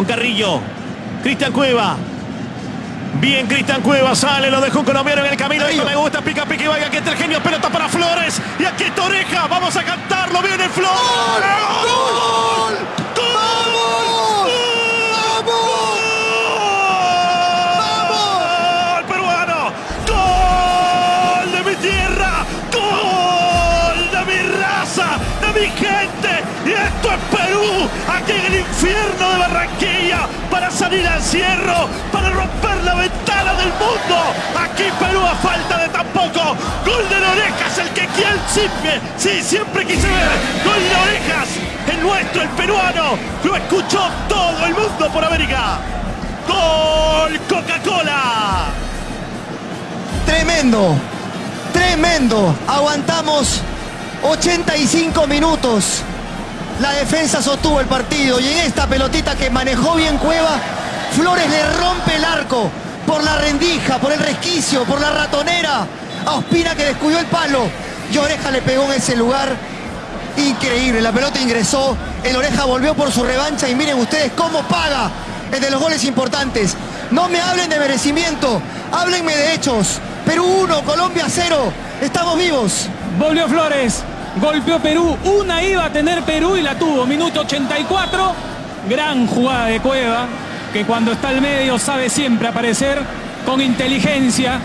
con Carrillo. Cristian Cueva. Bien, Cristian Cueva sale, lo dejó un colombiano en el camino. Esto me gusta, pica, pica y vaya. Aquí está el genio, pelota para Flores. Y aquí está Oreja. Vamos a cantarlo. Viene Flores. ¡Gol! ¡Gol! ¡Gol peruano! ¡Gol de mi tierra! ¡Gol de mi raza! ¡De mi gente! Y esto aquí en el infierno de Barranquilla, para salir al cierro, para romper la ventana del mundo. Aquí Perú a falta de tampoco. Gol de orejas, el que quien siempre, sí, siempre quise ver. Gol de orejas, el nuestro, el peruano. Lo escuchó todo el mundo por América. Gol Coca-Cola. Tremendo, tremendo. Aguantamos 85 minutos. La defensa sostuvo el partido y en esta pelotita que manejó bien Cueva, Flores le rompe el arco por la rendija, por el resquicio, por la ratonera. A Ospina que descubrió el palo y Oreja le pegó en ese lugar. Increíble, la pelota ingresó, el Oreja volvió por su revancha y miren ustedes cómo paga el de los goles importantes. No me hablen de merecimiento, háblenme de hechos. Perú 1, Colombia 0, estamos vivos. Volvió Flores, golpeó Perú, una iba a tener Perú y la tuvo, minuto 84, gran jugada de Cueva, que cuando está al medio sabe siempre aparecer con inteligencia,